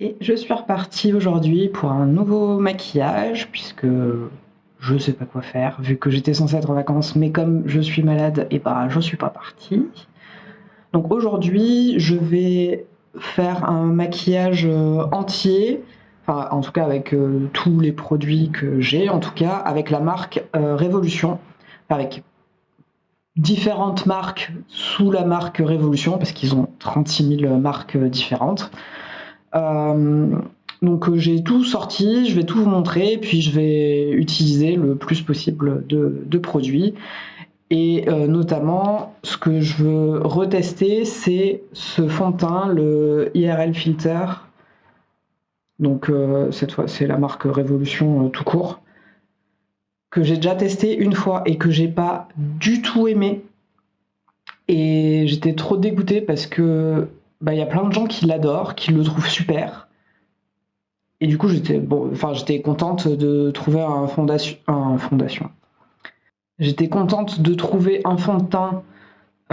Et je suis repartie aujourd'hui pour un nouveau maquillage puisque je sais pas quoi faire vu que j'étais censée être en vacances mais comme je suis malade et bah je suis pas partie. Donc aujourd'hui je vais faire un maquillage euh, entier, enfin en tout cas avec euh, tous les produits que j'ai, en tout cas avec la marque euh, Révolution, avec différentes marques sous la marque Révolution parce qu'ils ont 36 000 marques différentes. Euh, donc euh, j'ai tout sorti, je vais tout vous montrer, puis je vais utiliser le plus possible de, produits. Et euh, notamment, ce que je veux retester, c'est ce fond de teint, le IRL Filter. Donc cette fois, c'est la marque Révolution tout court, que j'ai déjà testé une fois et que j'ai pas du tout aimé. Et j'étais trop dégoûtée parce que bah, y a plein de gens qui l'adorent, qui le trouvent super. Et du coup, j'étais contente de trouver un fondation. Un fondation. J'étais contente de trouver un fond de teint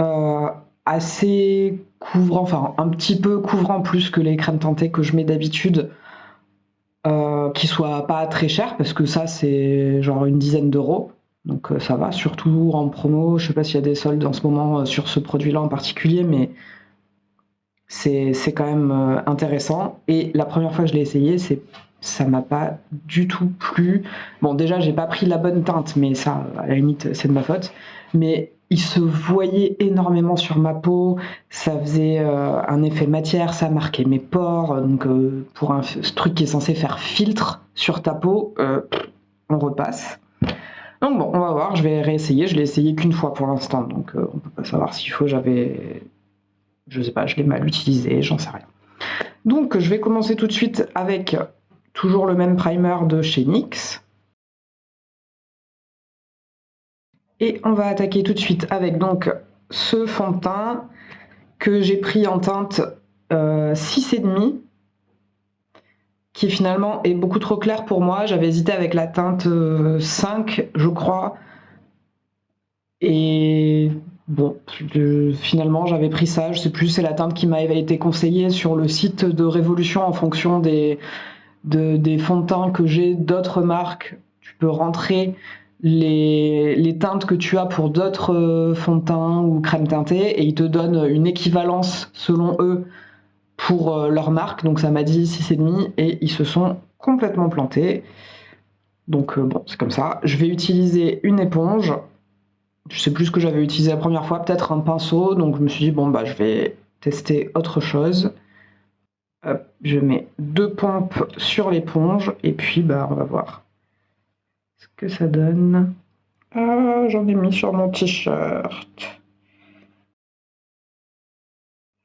euh, assez couvrant, enfin un petit peu couvrant plus que les crèmes teintées que je mets d'habitude, euh, qui soit pas très cher parce que ça c'est genre une dizaine d'euros. Donc euh, ça va, surtout en promo. Je sais pas s'il y a des soldes en ce moment euh, sur ce produit-là en particulier, mais c'est quand même euh, intéressant. Et la première fois que je l'ai essayé, c'est ça m'a pas du tout plu. Bon, déjà, j'ai pas pris la bonne teinte, mais ça, à la limite, c'est de ma faute. Mais il se voyait énormément sur ma peau, ça faisait euh, un effet matière, ça marquait mes pores. Donc, euh, pour un truc qui est censé faire filtre sur ta peau, on repasse. Donc bon, on va voir, je vais réessayer. Je l'ai essayé qu'une fois pour l'instant, donc on peut pas savoir s'il faut. J'avais je sais pas, je l'ai mal utilisé, j'en sais rien. Donc je vais commencer tout de suite avec toujours le même primer de chez NYX. Et on va attaquer tout de suite avec donc ce fond de teint que j'ai pris en teinte euh, 6,5 qui finalement est beaucoup trop clair pour moi. J'avais hésité avec la teinte 5, euh, je crois. Et Bon, finalement, j'avais pris ça. Je sais plus, c'est la teinte qui m'avait été conseillée sur le site de Révolution en fonction des, fonds de teint que j'ai d'autres marques. Tu peux rentrer les, teintes que tu as pour d'autres euh, fonds de teint ou crèmes teintées et ils te donnent une équivalence selon eux pour euh, leur marque. Donc ça m'a dit 6,5 et ils se sont complètement plantés. Donc euh, bon, c'est comme ça. Je vais utiliser une éponge je sais plus ce que j'avais utilisé la première fois, peut-être un pinceau, donc je me suis dit, bon, bah, je vais tester autre chose. je mets deux pompes sur l'éponge, et puis, bah, on va voir ce que ça donne. Ah, j'en ai mis sur mon t-shirt.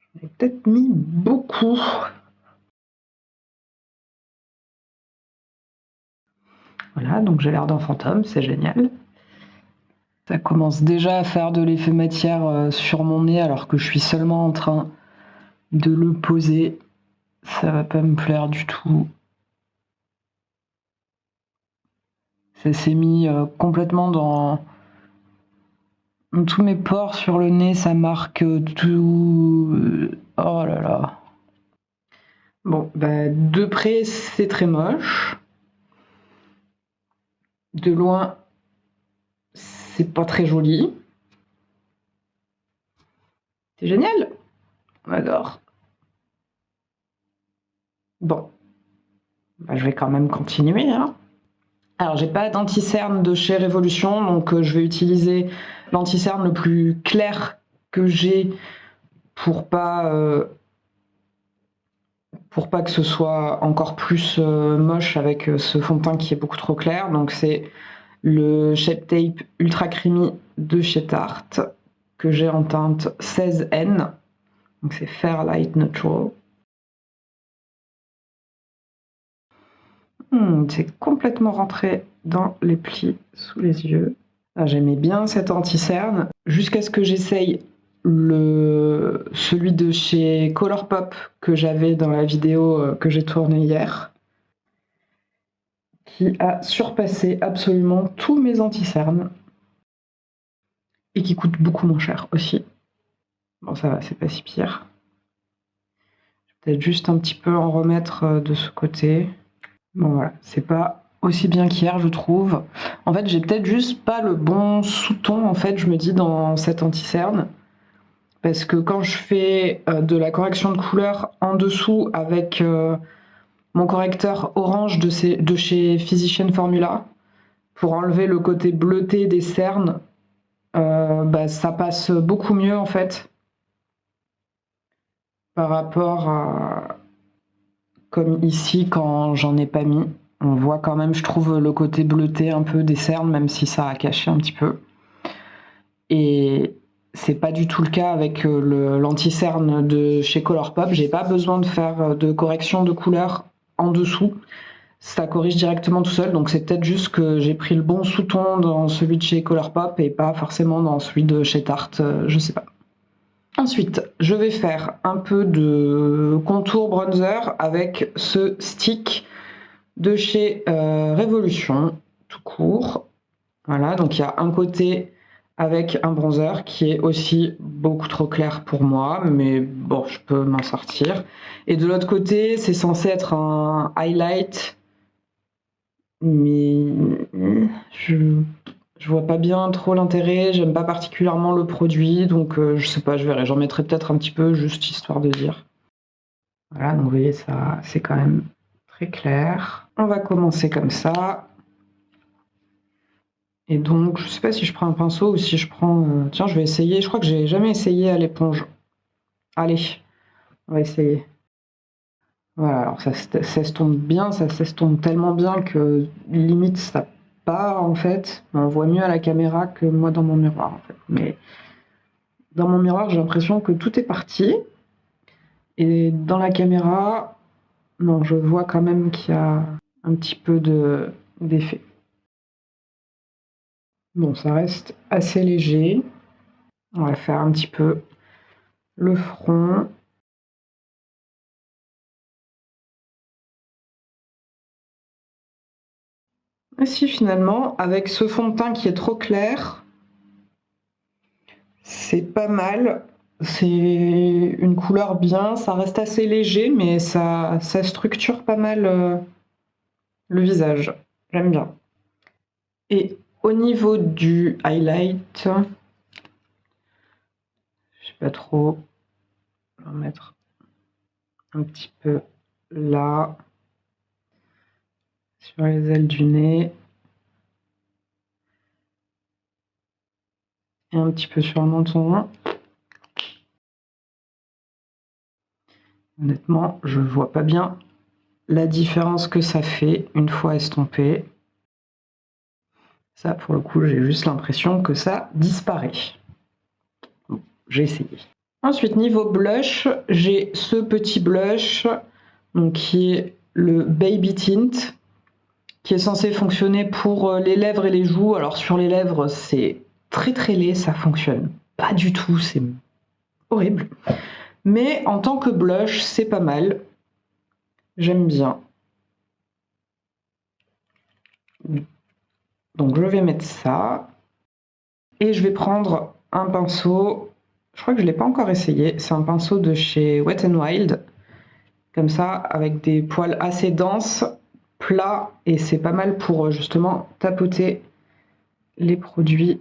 J'en ai peut-être mis beaucoup. Voilà, donc j'ai l'air d'un fantôme, c'est génial. Ça commence déjà à faire de l'effet matière euh, sur mon nez alors que je suis seulement en train de le poser. Ça va pas me plaire du tout. Ça s'est mis euh, complètement dans tous mes pores sur le nez, ça marque tout. Oh là là. Bon, bah, de près, c'est très moche. De loin, c'est pas très joli. C'est génial. On adore. Bon. Bah, je vais quand même continuer. Hein. Alors, j'ai pas d'anti-cerne de chez Révolution, donc euh, je vais utiliser l'anti-cerne le plus clair que j'ai pour pas euh, pour pas que ce soit encore plus euh, moche avec ce fond de teint qui est beaucoup trop clair. Donc c'est le Shape Tape Ultra Creamy de chez Tarte que j'ai en teinte 16N. Donc c'est Fairlight Natural. Hmm, c'est complètement rentré dans les plis sous les yeux. Ah, j'aimais bien cet anti-cerne jusqu'à ce que j'essaye celui de chez Colourpop que j'avais dans la vidéo euh, que j'ai tournée hier qui a surpassé absolument tous mes anti-cernes et qui coûte beaucoup moins cher aussi. Bon, ça va, c'est pas si pire. Je Peut-être juste un petit peu en remettre euh, de ce côté. Bon voilà, c'est pas aussi bien qu'hier je trouve. En fait j'ai peut-être juste pas le bon sous-ton en fait je me dis dans cette anti-cerne. Parce que quand je fais euh, de la correction de couleur en dessous avec euh, correcteur orange de, chez Physician Formula, pour enlever le côté bleuté des cernes, bah, ça passe beaucoup mieux en fait par rapport à comme ici quand j'en ai pas mis. On voit quand même, je trouve, le côté bleuté un peu des cernes, même si ça a caché un petit peu. Et c'est pas du tout le cas avec euh, l'anti-cerne de chez Colourpop. J'ai pas besoin de faire euh, de correction de couleur en dessous. Ça corrige directement tout seul, donc c'est peut-être juste que j'ai pris le bon sous-ton dans celui de chez Colourpop et pas forcément dans celui de chez Tarte, euh, je sais pas. Ensuite, je vais faire un peu de contour bronzer avec ce stick de chez euh, Révolution, tout court. Voilà, donc il y a un côté avec un bronzer qui est aussi beaucoup trop clair pour moi, mais bon, je peux m'en sortir. Et de l'autre côté, c'est censé être un highlight, mais je je vois pas bien trop l'intérêt, j'aime pas particulièrement le produit, donc euh, je sais pas, je verrai. J'en mettrai peut-être un petit peu, juste histoire de dire. Voilà, donc vous voyez, ça, c'est quand même très clair. On va commencer comme ça. Et donc, je sais pas si je prends un pinceau ou si je prends... Euh, tiens, je vais essayer. Je crois que j'ai jamais essayé à l'éponge. Allez, on va essayer. Voilà, alors ça s'estompe bien, ça s'estompe tellement bien que limite ça en fait. On voit mieux à la caméra que moi dans mon miroir. Mais dans mon miroir, j'ai l'impression que tout est parti. Et dans la caméra, non, je vois quand même qu'il y a un petit peu d'effet. Bon, ça reste assez léger. On va faire un petit peu le front. Et si finalement, avec ce fond de teint qui est trop clair, c'est pas mal. C'est une couleur bien, ça reste assez léger, mais ça, ça structure pas mal euh, le visage. J'aime bien. Et au niveau du highlight, je sais pas trop, on va mettre un petit peu là sur les ailes du nez. Et un petit peu sur le menton. Honnêtement, je vois pas bien la différence que ça fait une fois estompé. Ça, pour le coup, j'ai juste l'impression que ça disparaît. J'ai essayé. Ensuite, niveau blush, j'ai ce petit blush qui est le Baby Tint qui est censé fonctionner pour euh, les lèvres et les joues. Alors sur les lèvres, c'est très très laid, ça fonctionne pas du tout, c'est horrible. Mais en tant que blush, c'est pas mal. J'aime bien. Donc je vais mettre ça. Et je vais prendre un pinceau, je crois que je ne l'ai pas encore essayé, c'est un pinceau de chez Wet n Wild. Comme ça, avec des poils assez denses, plat et c'est pas mal pour euh, justement tapoter les produits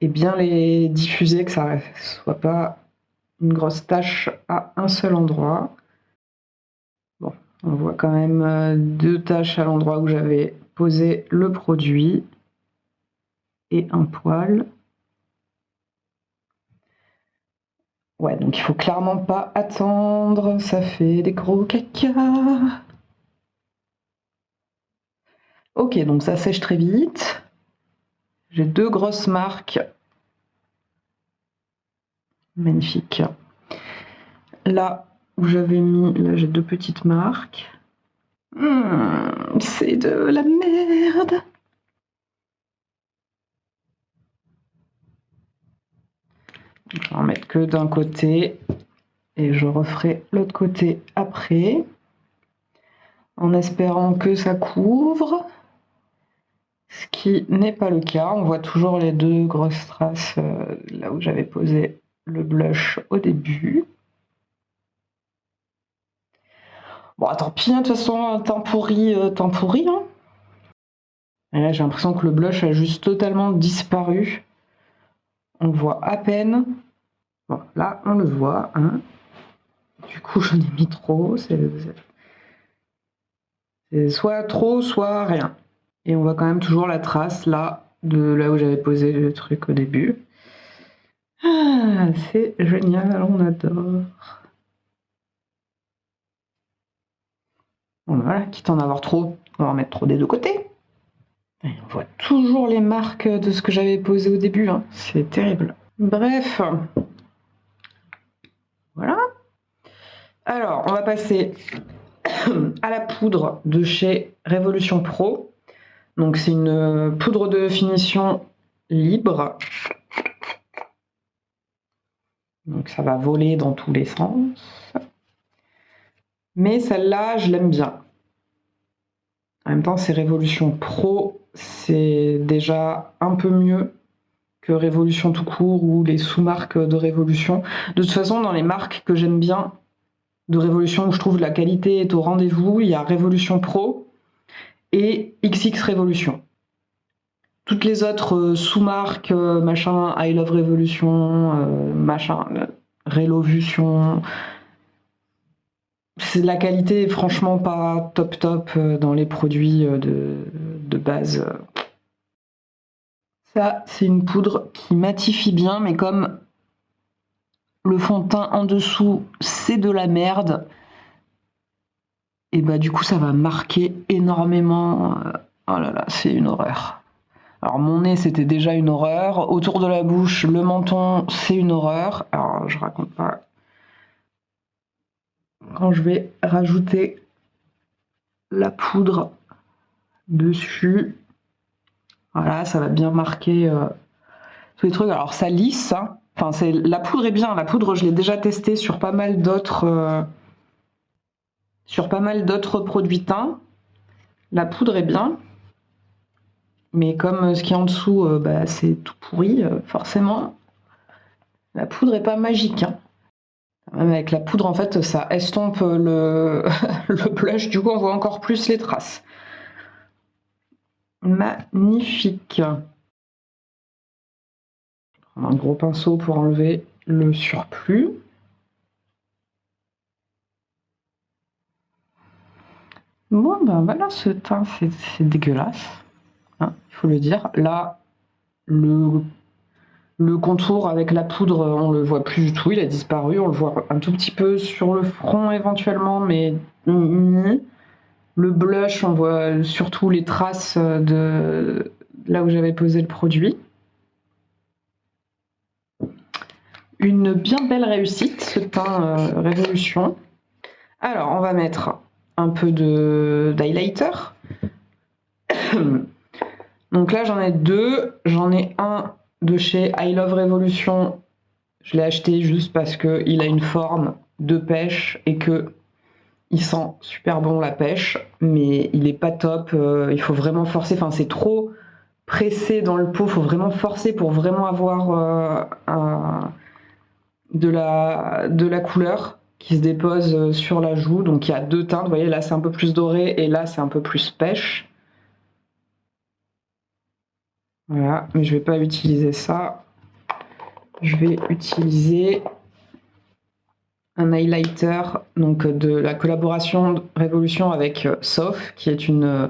et bien les diffuser, que ça ne soit pas une grosse tache à un seul endroit. On voit quand même euh, deux taches à l'endroit où j'avais posé le produit et un poil. Ouais, donc il faut clairement pas attendre, ça fait des gros caca. Ok, donc ça sèche très vite. J'ai deux grosses marques. Magnifique. Là où j'avais mis, là j'ai deux petites marques. Hmm, c'est de la merde. Je vais en mettre que d'un côté et je referai l'autre côté après en espérant que ça couvre ce qui n'est pas le cas. On voit toujours les deux grosses traces euh, là où j'avais posé le blush au début. Bon, tant pis, hein, de toute façon, temps pourri, euh, temps pourri. Hein. Et là, j'ai l'impression que le blush a juste totalement disparu. On voit à peine. Bon, là, on le voit. Hein. Du coup, j'en ai mis trop. C'est soit trop, soit rien. Et on voit quand même toujours la trace là, de là où j'avais posé le truc au début. Ah, c'est génial, on adore. Voilà, quitte à en avoir trop, on va en mettre trop des deux côtés. on voit toujours les marques de ce que j'avais posé au début, hein. c'est terrible. Bref, voilà. Alors, on va passer à la poudre de chez Révolution Pro. Donc c'est une poudre de finition libre. Donc ça va voler dans tous les sens. Mais celle-là, je l'aime bien. En même temps, c'est Révolution Pro, c'est déjà un peu mieux que Révolution tout court ou les sous-marques de Révolution. De toute façon, dans les marques que j'aime bien de Révolution, où je trouve la qualité est au rendez-vous, il y a Révolution Pro et XX Révolution. Toutes les autres euh, sous-marques, euh, machin, I Love Révolution, euh, machin, Révolution, la qualité est franchement pas top top dans les produits de, de base. Ça, c'est une poudre qui matifie bien, mais comme le fond de teint en dessous, c'est de la merde, et bah du coup, ça va marquer énormément. Oh là là, c'est une horreur. Alors mon nez c'était déjà une horreur, autour de la bouche, le menton c'est une horreur. Alors je raconte pas. Quand je vais rajouter la poudre dessus, voilà, ça va bien marquer euh, tous les trucs. Alors ça lisse, hein. enfin c'est la poudre est bien. La poudre je l'ai déjà testée sur pas mal d'autres euh, sur pas mal d'autres produits teints. La poudre est bien. Mais comme euh, ce qui est en dessous, bah, c'est tout pourri, forcément, la poudre est pas magique. Hein. Même avec la poudre, en fait, ça estompe le, blush, du coup, on voit encore plus les traces. Magnifique. Un gros pinceau pour enlever le surplus. Bon, ben voilà, ce teint, c'est dégueulasse. Hein, il faut le dire. Là, le, le contour avec la poudre, on le voit plus du tout, il a disparu. On le voit un tout petit peu sur le front éventuellement, mais le blush, on voit surtout les traces de là où j'avais posé le produit. Une bien belle réussite, ce teint euh, Révolution. Alors, on va mettre un peu d'highlighter. Donc là, j'en ai deux. J'en ai un de chez I Love Revolution. Je l'ai acheté juste parce qu'il a une forme de pêche et que il sent super bon la pêche, mais il est pas top. Euh, il faut vraiment forcer. Enfin, c'est trop pressé dans le pot. Il faut vraiment forcer pour vraiment avoir euh, de, la, de la couleur qui se dépose euh, sur la joue. Donc il y a deux teintes. Vous voyez, là c'est un peu plus doré et là c'est un peu plus pêche. Voilà, mais je vais pas utiliser ça. Je vais utiliser un highlighter donc de la collaboration Révolution avec euh, Soph, qui est une euh,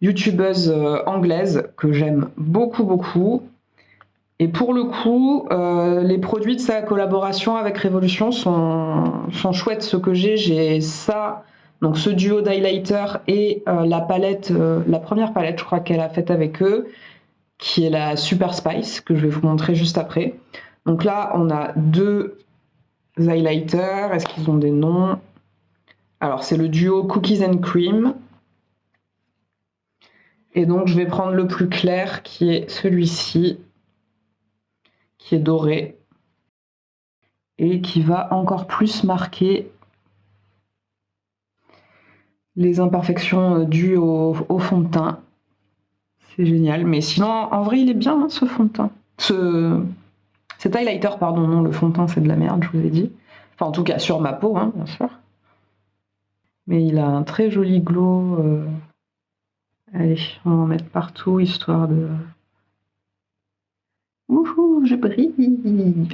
youtubeuse euh, anglaise que j'aime beaucoup beaucoup. Et pour le coup, les produits de sa collaboration avec Révolution sont, sont chouettes. Ce que j'ai, j'ai ça, donc ce duo d'highlighter et la palette, la première palette, je crois qu'elle a faite avec eux qui est la Super Spice, que je vais vous montrer juste après. Donc là, on a deux highlighters. Est-ce qu'ils ont des noms? Alors, c'est le duo Cookies and Cream. Et donc, je vais prendre le plus clair, qui est celui-ci, qui est doré, et qui va encore plus marquer les imperfections dues au, au fond de teint. C'est génial. Mais sinon, en vrai, il est bien, hein, ce fond de teint. Ce... Cet highlighter, pardon, non, le fond de teint, c'est de la merde, je vous ai dit. Enfin, en tout cas, sur ma peau, hein, bien sûr. Mais il a un très joli glow. Euh. Allez, on va en mettre partout, histoire de... Wouhou, je brille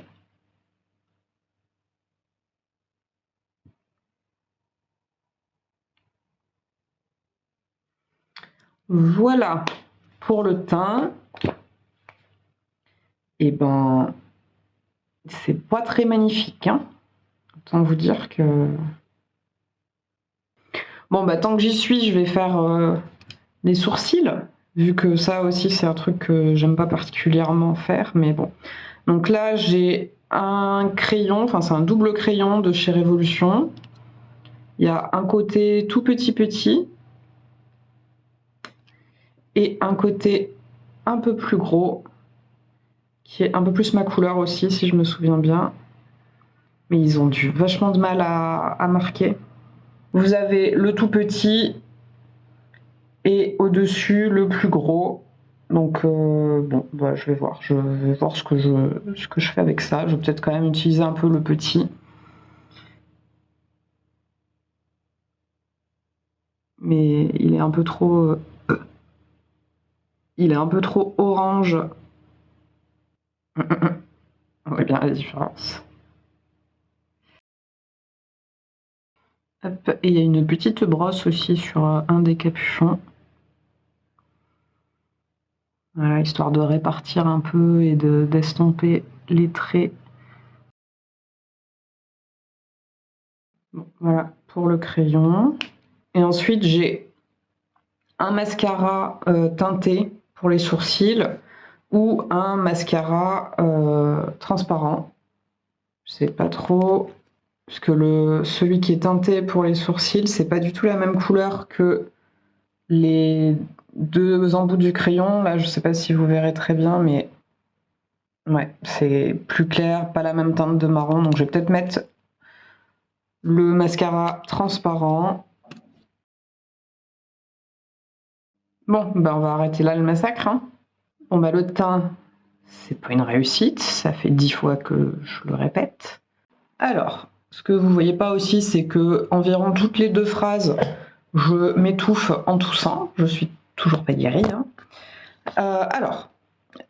Voilà pour le teint. Et eh ben, c'est pas très magnifique. Hein Autant vous dire que... Bon, bah tant que j'y suis, je vais faire euh, les sourcils, vu que ça aussi, c'est un truc que j'aime pas particulièrement faire, mais bon. Donc là, j'ai un crayon, enfin c'est un double crayon de chez Révolution. Il y a un côté tout petit petit, et un côté un peu plus gros, qui est un peu plus ma couleur aussi, si je me souviens bien. Mais ils ont du vachement de mal à, marquer. Vous avez le tout petit et au-dessus le plus gros. Donc euh, bon, bah, je vais voir. Je vais voir ce que je, ce que je fais avec ça. Je vais peut-être quand même utiliser un peu le petit. Mais il est un peu trop il est un peu trop orange. On voit bien la différence. et il y a une petite brosse aussi sur euh, un des capuchons. Voilà, histoire de répartir un peu et d'estomper les traits. voilà pour le crayon. Et ensuite, j'ai un mascara euh, teinté les sourcils ou un mascara euh, transparent. Je sais pas trop, parce que le, celui qui est teinté pour les sourcils, c'est pas du tout la même couleur que les deux embouts du crayon. Là, je sais pas si vous verrez très bien, mais ouais, c'est plus clair, pas la même teinte de marron. Donc je vais peut-être mettre le mascara transparent Bon, ben on va arrêter là le massacre. Hein. Bon, bah le teint, c'est pas une réussite. Ça fait dix fois que je le répète. Alors, ce que vous voyez pas aussi, c'est que environ toutes les deux phrases, je m'étouffe en toussant. Je suis toujours pas guérie. Hein. Euh, alors,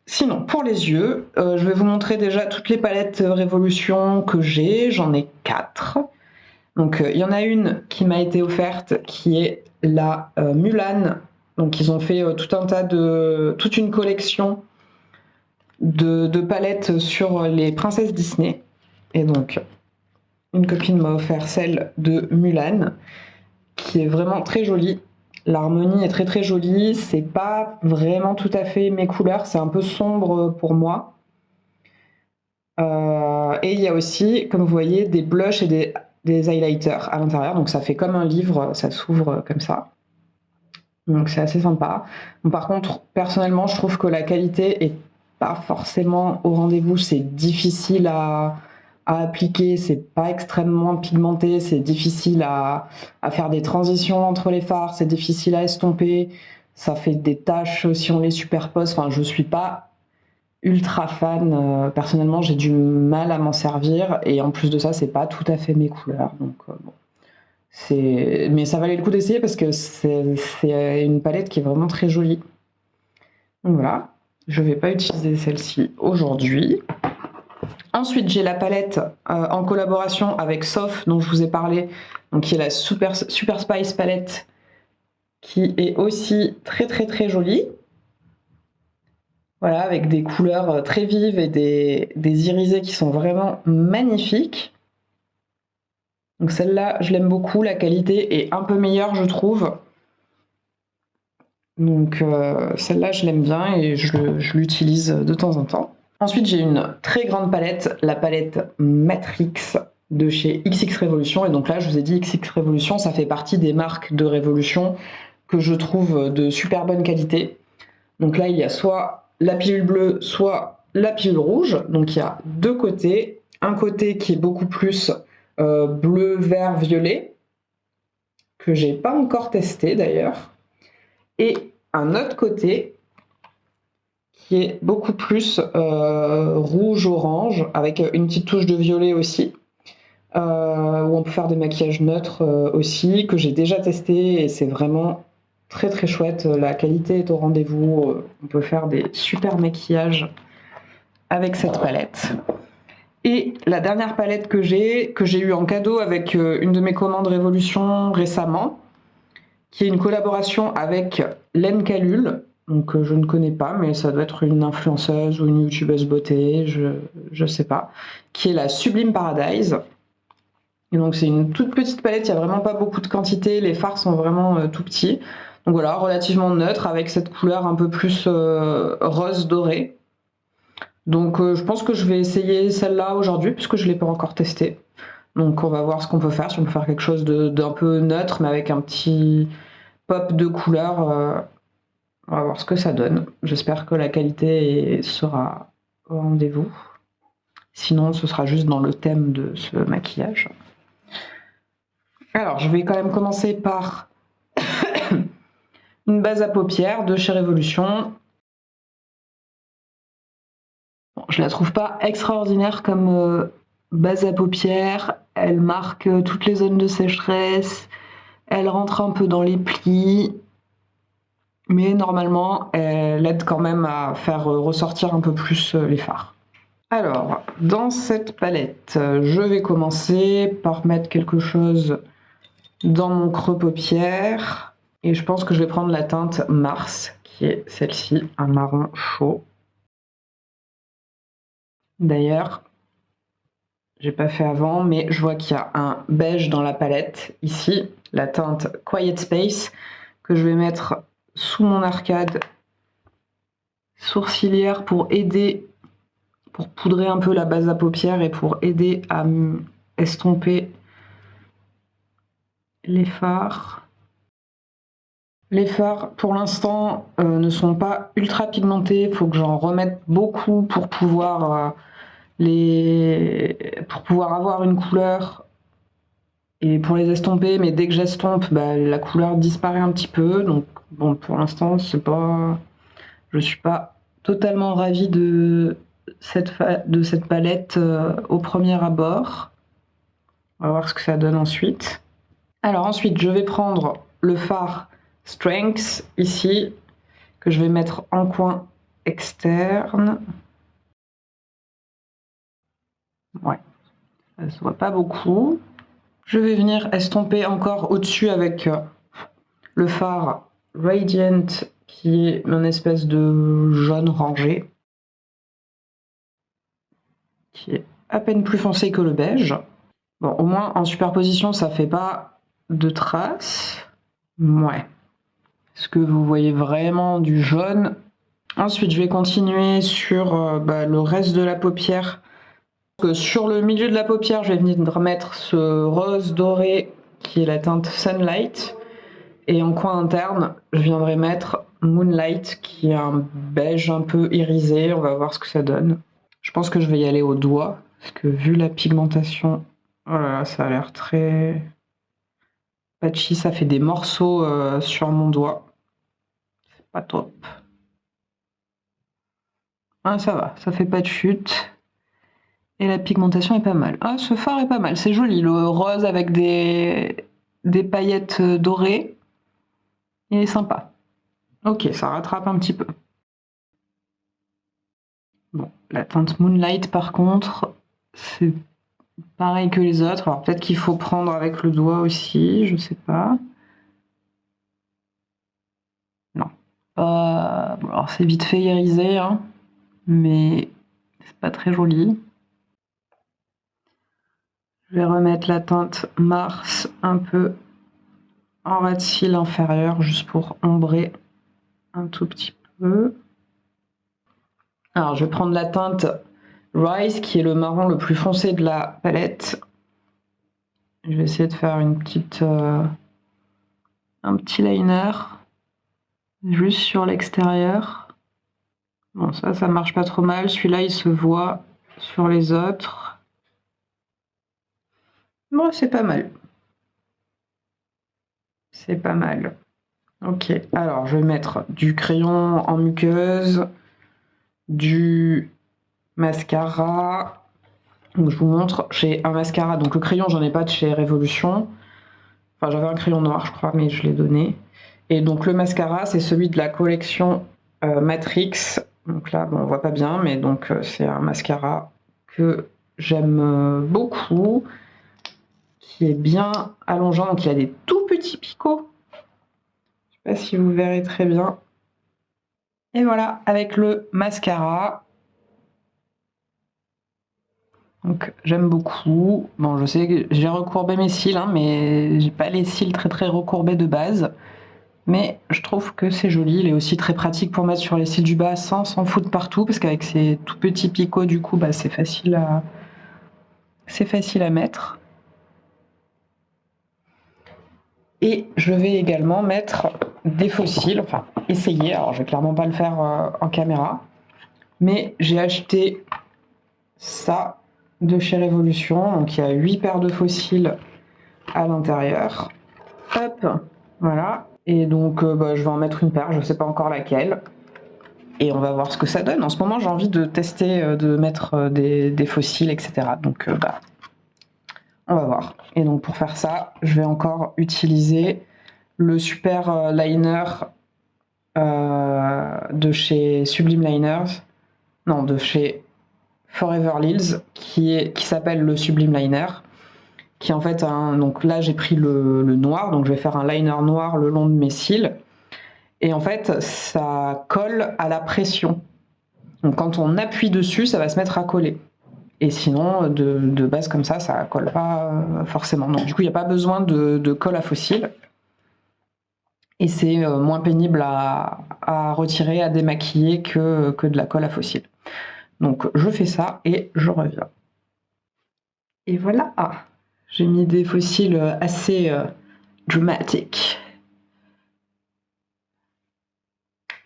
sinon, pour les yeux, euh, je vais vous montrer déjà toutes les palettes Révolution que j'ai. J'en ai quatre. Donc, euh, il y en a une qui m'a été offerte, qui est la Mulan donc ils ont fait euh, tout un tas de, toute une collection de, palettes sur les princesses Disney. Et donc une copine m'a offert celle de Mulan, qui est vraiment très jolie. L'harmonie est très très jolie, c'est pas vraiment tout à fait mes couleurs, c'est un peu sombre pour moi. Euh, et il y a aussi, comme vous voyez, des blushs et des highlighters à l'intérieur, donc ça fait comme un livre, ça s'ouvre comme ça. Donc c'est assez sympa. par contre, personnellement, je trouve que la qualité est pas forcément au rendez-vous. C'est difficile à, appliquer, c'est pas extrêmement pigmenté, c'est difficile à, faire des transitions entre les fards, c'est difficile à estomper, ça fait des taches si on les superpose. Enfin, je suis pas ultra fan. Euh, personnellement, j'ai du mal à m'en servir et en plus de ça, c'est pas tout à fait mes couleurs. Donc euh, bon. Mais ça valait le coup d'essayer parce que c'est une palette qui est vraiment très jolie. Donc voilà, je ne vais pas utiliser celle-ci aujourd'hui. Ensuite, j'ai la palette euh, en collaboration avec Sof, dont je vous ai parlé, qui est la Super, Spice palette, qui est aussi très très très jolie. Voilà, avec des couleurs très vives et des irisés qui sont vraiment magnifiques. Donc celle-là, je l'aime beaucoup. La qualité est un peu meilleure, je trouve. Donc euh, celle-là, je l'aime bien et je, l'utilise de temps en temps. Ensuite, j'ai une très grande palette, la palette Matrix de chez XX Revolution. Et donc là, je vous ai dit, XX Revolution, ça fait partie des marques de Révolution que je trouve de super bonne qualité. Donc là, il y a soit la pilule bleue, soit la pilule rouge. Donc il y a deux côtés. Un côté qui est beaucoup plus euh, bleu, vert, violet, que j'ai pas encore testé d'ailleurs, et un autre côté qui est beaucoup plus euh, rouge-orange, avec une petite touche de violet aussi. euh, où on peut faire des maquillages neutres aussi, que j'ai déjà testé et c'est vraiment très très chouette. La qualité est au rendez-vous. On peut faire des super maquillages avec cette palette. Et la dernière palette que j'ai, que j'ai eu en cadeau avec une de mes commandes Révolution récemment, qui est une collaboration avec Len Calul, donc euh, je ne connais pas, mais ça doit être une influenceuse ou une youtubeuse beauté, je ne sais pas, qui est la Sublime Paradise. Donc c'est une toute petite palette, il n'y a vraiment pas beaucoup de quantité, les fards sont vraiment euh, tout petits. Donc voilà, relativement neutre avec cette couleur un peu plus euh, rose doré. Donc je pense que je vais essayer celle-là aujourd'hui puisque je ne l'ai pas encore testée. Donc on va voir ce qu'on peut faire, si on peut faire quelque chose d'un peu neutre mais avec un petit pop de couleur. Euh, on va voir ce que ça donne. J'espère que la qualité sera au rendez-vous. Sinon ce sera juste dans le thème de ce maquillage. Alors je vais quand même commencer par une base à paupières de chez Révolution. Je la trouve pas extraordinaire comme euh, base à paupières, elle marque toutes les zones de sécheresse, elle rentre un peu dans les plis, mais normalement elle aide quand même à faire ressortir un peu plus les fards. Alors, dans cette palette, je vais commencer par mettre quelque chose dans mon creux paupière. Et je pense que je vais prendre la teinte Mars, qui est celle-ci, un marron chaud. D'ailleurs, j'ai pas fait avant, mais je vois qu'il y a un beige dans la palette, ici, la teinte Quiet Space, que je vais mettre sous mon arcade sourcilière pour aider, pour poudrer un peu la base à paupières et pour aider à estomper les fards. Les fards, pour l'instant, euh, ne sont pas ultra pigmentés. Il faut que j'en remette beaucoup pour pouvoir euh, les... pour pouvoir avoir une couleur et pour les estomper, mais dès que j'estompe, bah, la couleur disparaît un petit peu. Donc bon, pour l'instant, c'est pas, je suis pas totalement ravie de cette, de cette palette euh, au premier abord. On va voir ce que ça donne ensuite. Alors ensuite, je vais prendre le fard Strength ici, que je vais mettre en coin externe. Ouais, ça se voit pas beaucoup. Je vais venir estomper encore au-dessus avec euh, le phare Radiant qui est une espèce de jaune rangé qui est à peine plus foncé que le beige. Bon, au moins en superposition, ça fait pas de traces. Ouais. Est-ce que vous voyez vraiment du jaune Ensuite, je vais continuer sur euh, bah, le reste de la paupière sur le milieu de la paupière, je vais venir mettre ce rose doré qui est la teinte Sunlight. Et en coin interne, je viendrai mettre Moonlight qui est un beige un peu irisé. On va voir ce que ça donne. Je pense que je vais y aller au doigt parce que vu la pigmentation, oh ça a l'air très patchy. Ça fait des morceaux euh, sur mon doigt. Pas top. Ah, ça va, ça fait pas de chute. Et la pigmentation est pas mal. Ah, ce fard est pas mal, c'est joli. Le rose avec des, des paillettes dorées. Il est sympa. Ok, ça rattrape un petit peu. Bon, la teinte Moonlight par contre, c'est pareil que les autres. Alors peut-être qu'il faut prendre avec le doigt aussi, je sais pas. Non. alors c'est vite fait irisé, hein, mais c'est pas très joli. Je vais remettre la teinte Mars un peu en ras de cils inférieur, juste pour ombrer un tout petit peu. Alors, je vais prendre la teinte Rise, qui est le marron le plus foncé de la palette. Je vais essayer de faire euh, un petit liner juste sur l'extérieur. Bon, ça, ça marche pas trop mal. Celui-là, il se voit sur les autres. Bon, c'est pas mal. C'est pas mal. Ok, alors je vais mettre du crayon en muqueuse, du mascara. Donc je vous montre, j'ai un mascara, donc le crayon j'en ai pas de chez Révolution. Enfin j'avais un crayon noir je crois, mais je l'ai donné. Et donc le mascara c'est celui de la collection euh, Matrix. Donc là bon, on voit pas bien, mais donc euh, c'est un mascara que j'aime euh, beaucoup, qui est bien allongeant, donc il a des tout petits picots. Je sais pas si vous verrez très bien. Et voilà, avec le mascara, donc j'aime beaucoup. Bon, je sais que j'ai recourbé mes cils, hein, mais j'ai pas les cils très très recourbés de base. Mais je trouve que c'est joli. Il est aussi très pratique pour mettre sur les cils du bas sans s'en foutre partout, parce qu'avec ces tout petits picots, du coup, bah, c'est facile à c'est facile à mettre. Et je vais également mettre des fossiles, enfin essayer, alors je vais clairement pas le faire euh, en caméra, mais j'ai acheté ça de chez Révolution. Donc il y a 8 paires de fossiles à l'intérieur. Hop, voilà. Et donc euh, bah, je vais en mettre une paire, je ne sais pas encore laquelle. Et on va voir ce que ça donne. En ce moment j'ai envie de tester, euh, de mettre euh, des, fossiles, etc. Donc bah, on va voir. Et donc pour faire ça, je vais encore utiliser le super liner de chez Sublime Liners. Non, de chez Forever Lils qui, qui s'appelle le Sublime Liner qui en fait un, donc là j'ai pris le, noir donc je vais faire un liner noir le long de mes cils. Et en fait ça colle à la pression. Donc quand on appuie dessus ça va se mettre à coller. Et sinon de, base comme ça ça colle pas euh, forcément. Donc du coup il n'y a pas besoin de, colle à fossile et c'est euh, moins pénible à, retirer à démaquiller que, que de la colle à fossile donc je fais ça et je reviens. Et voilà, j'ai mis des fossiles assez euh, dramatiques.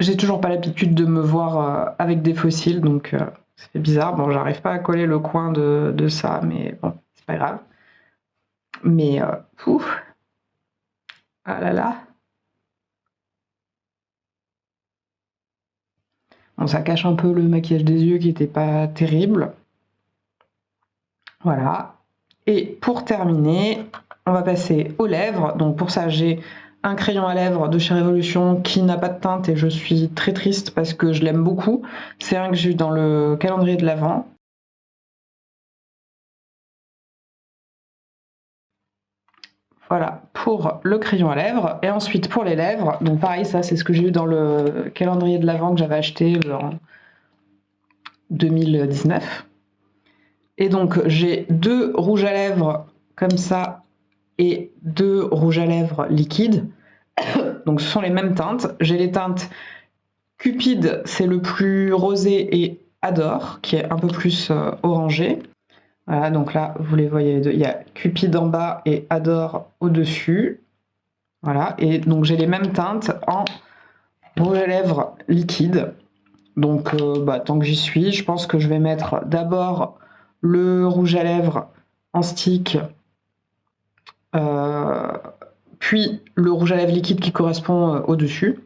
J'ai toujours pas l'habitude de me voir euh, avec des fossiles, donc euh, c'est bizarre. Bon, j'arrive pas à coller le coin de, ça, mais bon, c'est pas grave. Mais, pouf, ah là là, ça cache un peu le maquillage des yeux qui n'était pas terrible. Voilà. Et pour terminer, on va passer aux lèvres. Donc pour ça, j'ai un crayon à lèvres de chez Révolution qui n'a pas de teinte et je suis très triste parce que je l'aime beaucoup. C'est un que j'ai eu dans le calendrier de l'Avent. Voilà, pour le crayon à lèvres. Et ensuite, pour les lèvres, donc pareil, ça, c'est ce que j'ai eu dans le calendrier de l'Avent que j'avais acheté en 2019. Et donc, j'ai deux rouges à lèvres comme ça et deux rouges à lèvres liquides. donc, ce sont les mêmes teintes. J'ai les teintes Cupide, c'est le plus rosé, et Adore, qui est un peu plus euh, orangé. Voilà, donc là, vous les voyez, il y a Cupid en bas et Adore au-dessus. Voilà, et donc j'ai les mêmes teintes en rouge à lèvres liquide. Donc, euh, bah, tant que j'y suis, je pense que je vais mettre d'abord le rouge à lèvres en stick, euh, puis le rouge à lèvres liquide qui correspond euh, au-dessus.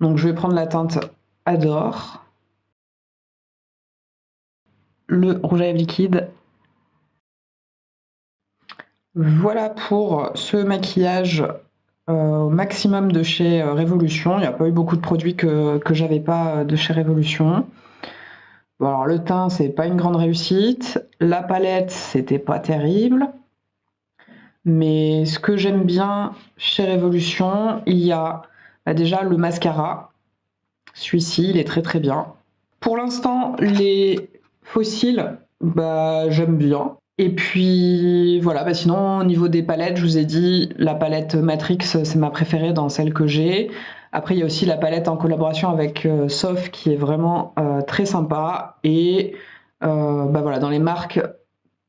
Donc, je vais prendre la teinte Adore, le rouge à lèvres liquide voilà pour ce maquillage euh, au maximum de chez Révolution. Il n'y a pas eu beaucoup de produits que, que j'avais pas de chez Révolution. Alors le teint, c'est pas une grande réussite. La palette, c'était pas terrible. Mais ce que j'aime bien chez Révolution, il y a bah, déjà le mascara. Celui-ci, il est très très bien. Pour l'instant, les fossiles, bah, j'aime bien. Et puis voilà, bah sinon au niveau des palettes, je vous ai dit, la palette Matrix, c'est ma préférée dans celle que j'ai. Après, il y a aussi la palette en collaboration avec euh, Sof qui est vraiment euh, très sympa. Et euh, bah voilà, dans les marques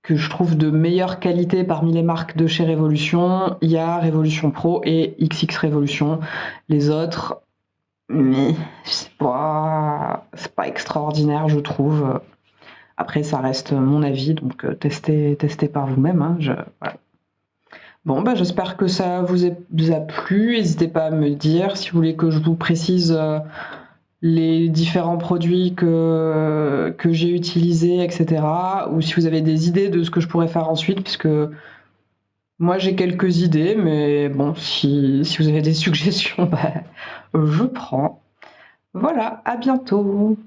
que je trouve de meilleure qualité parmi les marques de chez Révolution, il y a Révolution Pro et XX Révolution. Les autres, mais c'est pas, pas extraordinaire, je trouve. Après, ça reste mon avis, donc euh, testez, par vous-même. Hein, bon, bah, j'espère que ça vous a, plu. N'hésitez pas à me dire si vous voulez que je vous précise euh, les différents produits que, j'ai utilisés, etc. Ou si vous avez des idées de ce que je pourrais faire ensuite, puisque moi j'ai quelques idées, mais bon, si, si vous avez des suggestions, bah, je prends. Voilà, à bientôt